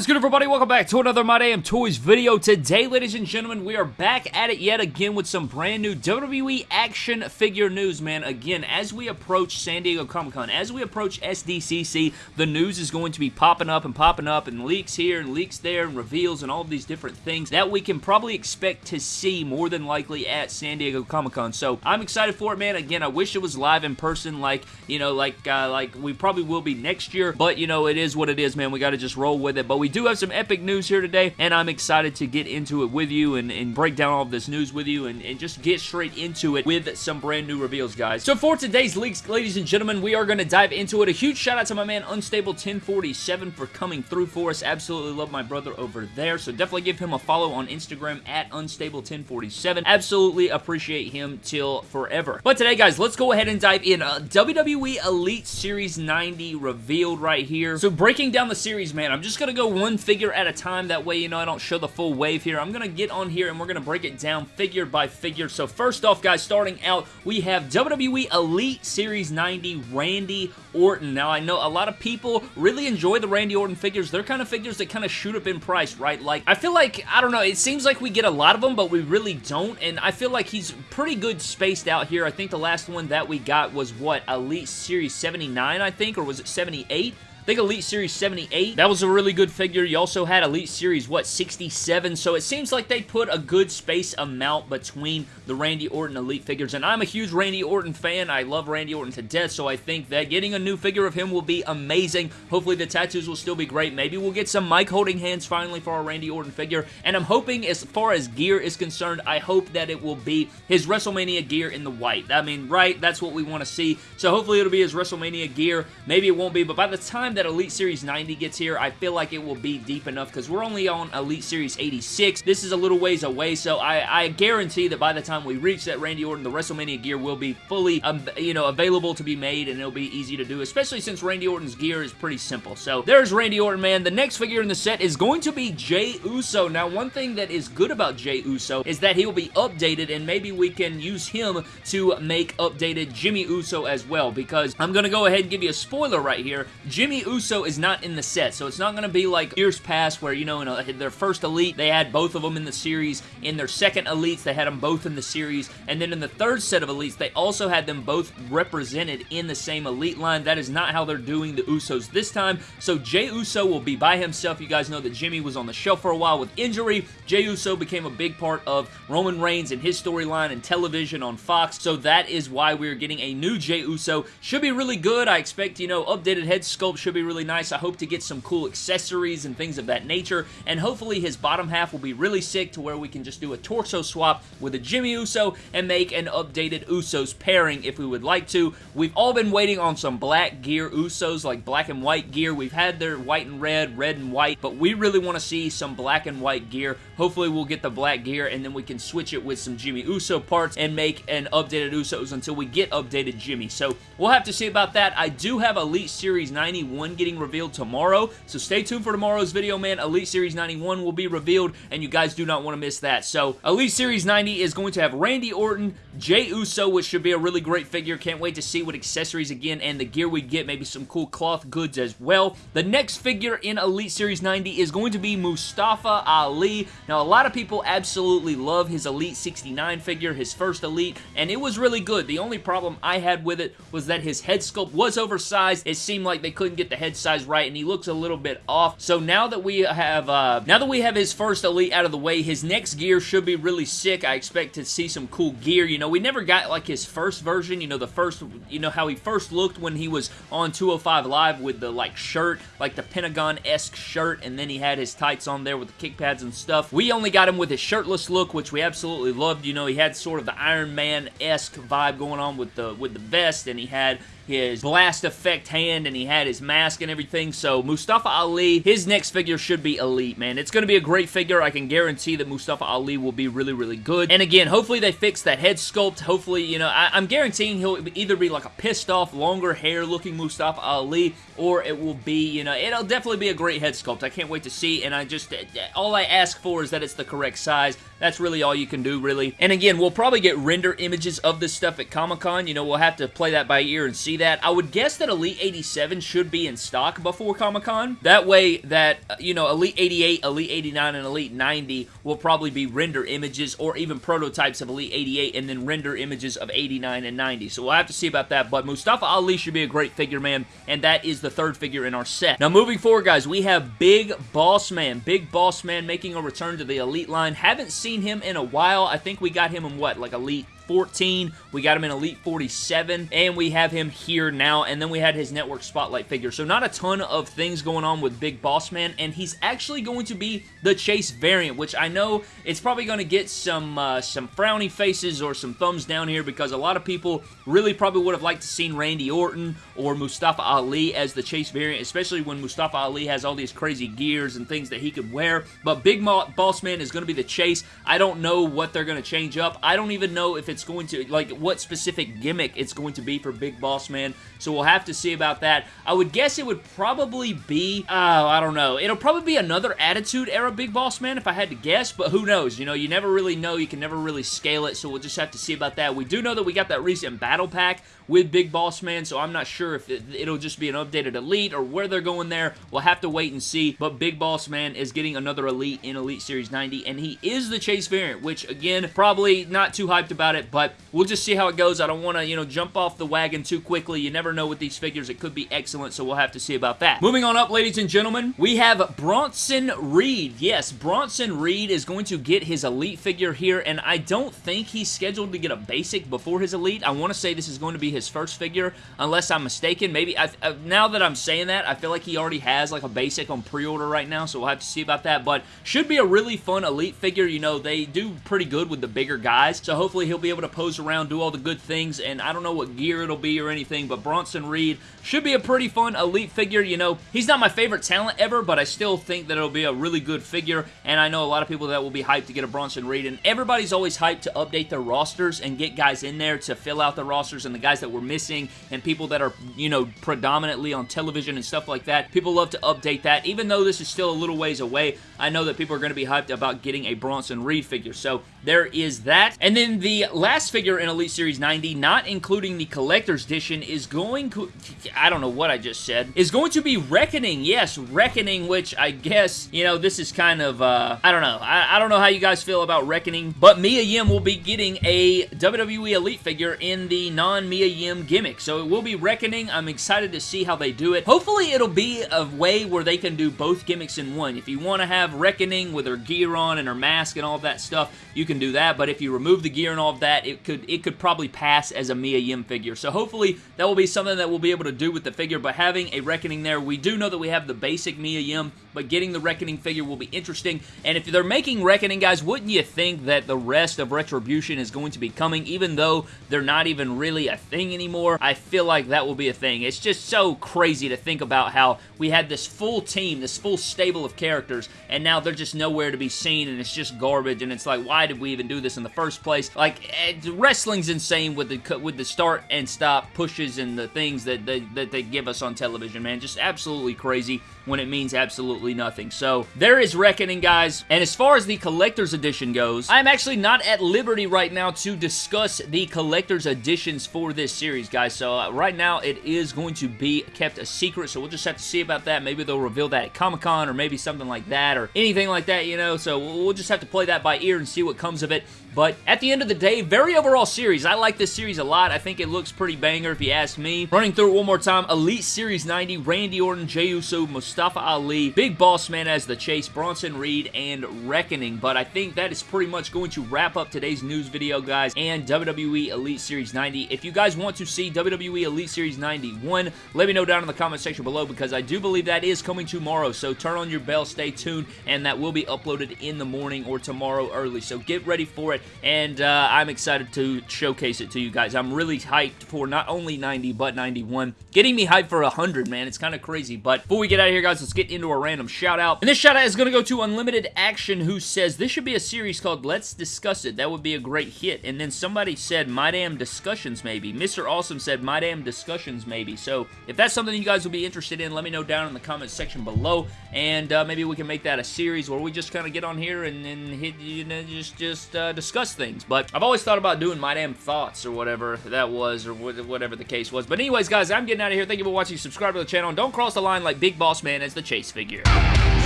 is good, everybody? Welcome back to another My Damn Toys video. Today, ladies and gentlemen, we are back at it yet again with some brand new WWE action figure news, man. Again, as we approach San Diego Comic-Con, as we approach SDCC, the news is going to be popping up and popping up, and leaks here and leaks there, and reveals, and all these different things that we can probably expect to see more than likely at San Diego Comic-Con. So, I'm excited for it, man. Again, I wish it was live in person like, you know, like, uh, like we probably will be next year, but, you know, it is what it is, man. We got to just roll with it, but we do have some epic news here today, and I'm excited to get into it with you and, and break down all of this news with you and, and just get straight into it with some brand new reveals, guys. So for today's leaks, ladies and gentlemen, we are going to dive into it. A huge shout out to my man Unstable 1047 for coming through for us. Absolutely love my brother over there, so definitely give him a follow on Instagram at Unstable 1047. Absolutely appreciate him till forever. But today, guys, let's go ahead and dive in. Uh, WWE Elite Series 90 revealed right here. So breaking down the series, man, I'm just going to go one figure at a time. That way, you know, I don't show the full wave here. I'm going to get on here and we're going to break it down figure by figure. So first off, guys, starting out, we have WWE Elite Series 90 Randy Orton. Now, I know a lot of people really enjoy the Randy Orton figures. They're kind of figures that kind of shoot up in price, right? Like, I feel like, I don't know, it seems like we get a lot of them, but we really don't, and I feel like he's pretty good spaced out here. I think the last one that we got was, what, Elite Series 79, I think, or was it 78? I think Elite Series 78, that was a really good figure. You also had Elite Series, what, 67? So it seems like they put a good space amount between the Randy Orton Elite figures. And I'm a huge Randy Orton fan. I love Randy Orton to death, so I think that getting a new figure of him will be amazing. Hopefully the tattoos will still be great. Maybe we'll get some mic holding hands finally for our Randy Orton figure. And I'm hoping, as far as gear is concerned, I hope that it will be his WrestleMania gear in the white. I mean, right? That's what we want to see. So hopefully it'll be his WrestleMania gear. Maybe it won't be, but by the time that Elite Series 90 gets here, I feel like it will be deep enough because we're only on Elite Series 86. This is a little ways away, so I, I guarantee that by the time we reach that Randy Orton, the WrestleMania gear will be fully, um, you know, available to be made and it'll be easy to do, especially since Randy Orton's gear is pretty simple. So there's Randy Orton, man. The next figure in the set is going to be Jey Uso. Now, one thing that is good about Jey Uso is that he will be updated and maybe we can use him to make updated Jimmy Uso as well because I'm going to go ahead and give you a spoiler right here. Jimmy Uso is not in the set, so it's not going to be like years past where, you know, in a, their first Elite, they had both of them in the series. In their second Elites, they had them both in the series. And then in the third set of Elites, they also had them both represented in the same Elite line. That is not how they're doing the Usos this time. So Jey Uso will be by himself. You guys know that Jimmy was on the shelf for a while with injury. Jey Uso became a big part of Roman Reigns and his storyline and television on Fox. So that is why we're getting a new Jey Uso. Should be really good. I expect, you know, updated head sculpt be really nice. I hope to get some cool accessories and things of that nature. And hopefully his bottom half will be really sick to where we can just do a torso swap with a Jimmy Uso and make an updated Usos pairing if we would like to. We've all been waiting on some black gear Usos, like black and white gear. We've had their white and red, red and white, but we really want to see some black and white gear. Hopefully we'll get the black gear and then we can switch it with some Jimmy Uso parts and make an updated Usos until we get updated Jimmy. So we'll have to see about that. I do have Elite Series 91 getting revealed tomorrow, so stay tuned for tomorrow's video, man. Elite Series 91 will be revealed, and you guys do not want to miss that. So Elite Series 90 is going to have Randy Orton, Jey Uso, which should be a really great figure. Can't wait to see what accessories again and the gear we get. Maybe some cool cloth goods as well. The next figure in Elite Series 90 is going to be Mustafa Ali. Now, a lot of people absolutely love his Elite 69 figure, his first Elite, and it was really good. The only problem I had with it was that his head sculpt was oversized. It seemed like they couldn't get the head size right, and he looks a little bit off. So now that we have, uh, now that we have his first Elite out of the way, his next gear should be really sick. I expect to see some cool gear. You know, we never got like his first version, you know, the first, you know, how he first looked when he was on 205 Live with the like shirt, like the Pentagon-esque shirt, and then he had his tights on there with the kick pads and stuff. We only got him with his shirtless look, which we absolutely loved. You know, he had sort of the Iron Man-esque vibe going on with the with the vest, and he had his blast effect hand and he had his mask and everything. So Mustafa Ali, his next figure should be elite, man. It's going to be a great figure. I can guarantee that Mustafa Ali will be really, really good. And again, hopefully they fix that head sculpt. Hopefully, you know, I, am guaranteeing he'll either be like a pissed off, longer hair looking Mustafa Ali or it will be, you know, it'll definitely be a great head sculpt. I can't wait to see and I just, uh, uh, all I ask for is that it's the correct size. That's really all you can do, really. And again, we'll probably get render images of this stuff at Comic-Con. You know, we'll have to play that by ear and see that. I would guess that Elite 87 should be in stock before Comic-Con. That way that, uh, you know, Elite 88, Elite 89, and Elite 90 will probably be render images or even prototypes of Elite 88 and then render images of 89 and 90. So we'll have to see about that, but Mustafa Ali should be a great figure, man, and that is the third figure in our set. Now, moving forward, guys, we have Big Boss Man. Big Boss Man making a return to the Elite line. Haven't seen him in a while. I think we got him in, what, like Elite 14. We got him in Elite 47, and we have him here now, and then we had his Network Spotlight figure. So not a ton of things going on with Big Boss Man, and he's actually going to be the Chase variant, which I know it's probably going to get some uh, some frowny faces or some thumbs down here because a lot of people really probably would have liked to seen Randy Orton or Mustafa Ali as the Chase variant, especially when Mustafa Ali has all these crazy gears and things that he could wear. But Big Boss Man is going to be the Chase. I don't know what they're going to change up. I don't even know if it's it's going to, like, what specific gimmick it's going to be for Big Boss Man. So we'll have to see about that. I would guess it would probably be, oh, I don't know. It'll probably be another Attitude Era Big Boss Man if I had to guess, but who knows? You know, you never really know. You can never really scale it, so we'll just have to see about that. We do know that we got that recent Battle Pack with Big Boss Man, so I'm not sure if it, will just be an updated Elite or where they're going there. We'll have to wait and see, but Big Boss Man is getting another Elite in Elite Series 90, and he is the Chase variant, which, again, probably not too hyped about it, but we'll just see how it goes. I don't want to, you know, jump off the wagon too quickly. You never know with these figures. It could be excellent, so we'll have to see about that. Moving on up, ladies and gentlemen, we have Bronson Reed. Yes, Bronson Reed is going to get his Elite figure here, and I don't think he's scheduled to get a basic before his Elite. I want to say this is going to be his first figure, unless I'm mistaken. Maybe, I, I, now that I'm saying that, I feel like he already has like a basic on pre-order right now, so we'll have to see about that, but should be a really fun Elite figure. You know, they do pretty good with the bigger guys, so hopefully he'll be able to pose around, do all the good things, and I don't know what gear it'll be or anything, but Bronson Reed should be a pretty fun Elite figure. You know, he's not my favorite talent ever, but I still think that it'll be a really good figure, and I know a lot of people that will be hyped to get a Bronson Reed, and everybody's always hyped to update their rosters and get guys in there to fill out the rosters and the guys that were missing and people that are, you know, predominantly on television and stuff like that. People love to update that. Even though this is still a little ways away, I know that people are going to be hyped about getting a Bronson Reed figure. So there is that. And then the last figure in Elite Series 90, not including the Collector's Edition, is going to... I don't know what I just said. Is going to be Reckoning. Yes, Reckoning, which I guess, you know, this is kind of... Uh, I don't know. I, I don't know how you guys feel about Reckoning, but Mia Yim will be getting a WWE Elite figure in the non-Mia Yim gimmick. So it will be Reckoning. I'm excited to see how they do it. Hopefully it'll be a way where they can do both gimmicks in one. If you want to have Reckoning with her gear on and her mask and all that stuff, you can do that, but if you remove the gear and all of that, it could it could probably pass as a Mia Yim figure. So hopefully that will be something that we'll be able to do with the figure, but having a Reckoning there, we do know that we have the basic Mia Yim, but getting the Reckoning figure will be interesting, and if they're making Reckoning, guys, wouldn't you think that the rest of Retribution is going to be coming, even though they're not even really a thing anymore? I feel like that will be a thing. It's just so crazy to think about how we had this full team, this full stable of characters, and now they're just nowhere to be seen, and it's just garbage, and it's like, why did we even do this in the first place? Like, wrestling's insane with the with the start and stop pushes and the things that they, that they give us on television, man. Just absolutely crazy when it means absolutely nothing. So, there is Reckoning, guys. And as far as the Collector's Edition goes, I'm actually not at liberty right now to discuss the Collector's Editions for this series, guys. So, uh, right now, it is going to be kept a secret, so we'll just have to see about that. Maybe they'll reveal that at Comic-Con or maybe something like that or anything like that, you know. So, we'll just have to play that by ear and see what comes of it. But at the end of the day, very overall series. I like this series a lot. I think it looks pretty banger if you ask me. Running through it one more time. Elite Series 90, Randy Orton, Jey Uso, Mustafa Ali, Big Boss Man as the chase, Bronson Reed, and Reckoning. But I think that is pretty much going to wrap up today's news video, guys, and WWE Elite Series 90. If you guys want to see WWE Elite Series 91, let me know down in the comment section below because I do believe that is coming tomorrow. So turn on your bell, stay tuned, and that will be uploaded in the morning or tomorrow early. So get ready for it and uh, I'm excited to showcase it to you guys. I'm really hyped for not only 90, but 91. Getting me hyped for 100, man. It's kind of crazy, but before we get out of here, guys, let's get into a random shout-out. And this shout-out is going to go to Unlimited Action, who says, this should be a series called Let's Discuss It. That would be a great hit. And then somebody said, My Damn Discussions, maybe. Mr. Awesome said, My Damn Discussions, maybe. So, if that's something you guys will be interested in, let me know down in the comments section below, and uh, maybe we can make that a series where we just kind of get on here and, and hit, you know, just, just uh, discuss things. But I've always thought thought about doing my damn thoughts or whatever that was or whatever the case was. But anyways, guys, I'm getting out of here. Thank you for watching. Subscribe to the channel and don't cross the line like Big Boss Man as the chase figure.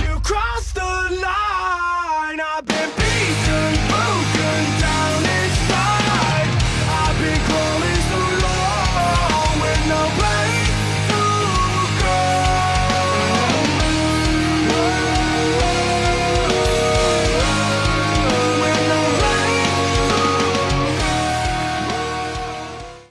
You crossed the line. I've been beaten, down.